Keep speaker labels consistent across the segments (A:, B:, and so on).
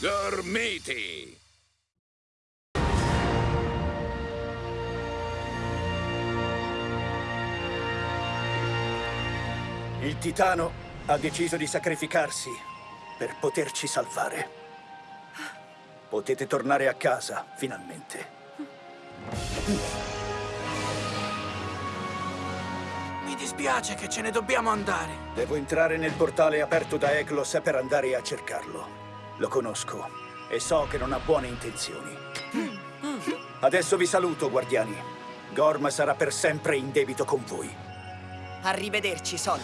A: Gormiti!
B: Il titano ha deciso di sacrificarsi per poterci salvare. Potete tornare a casa, finalmente.
C: Mi dispiace che ce ne dobbiamo andare.
B: Devo entrare nel portale aperto da Eglos per andare a cercarlo. Lo conosco e so che non ha buone intenzioni. Adesso vi saluto, guardiani. Gorm sarà per sempre in debito con voi.
D: Arrivederci, Sol.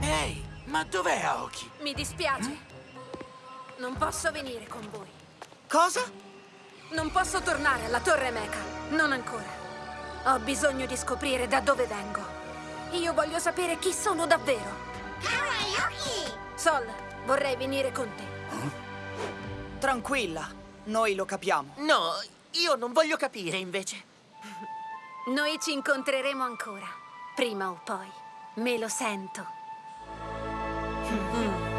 C: Ehi, ma dov'è Aoki?
E: Mi dispiace. Non posso venire con voi.
D: Cosa?
E: Non posso tornare alla Torre Mecha. Non ancora. Ho bisogno di scoprire da dove vengo. Io voglio sapere chi sono davvero. Sol, vorrei venire con te.
D: Tranquilla, noi lo capiamo.
F: No, io non voglio capire invece.
E: Noi ci incontreremo ancora. Prima o poi. Me lo sento. Mm.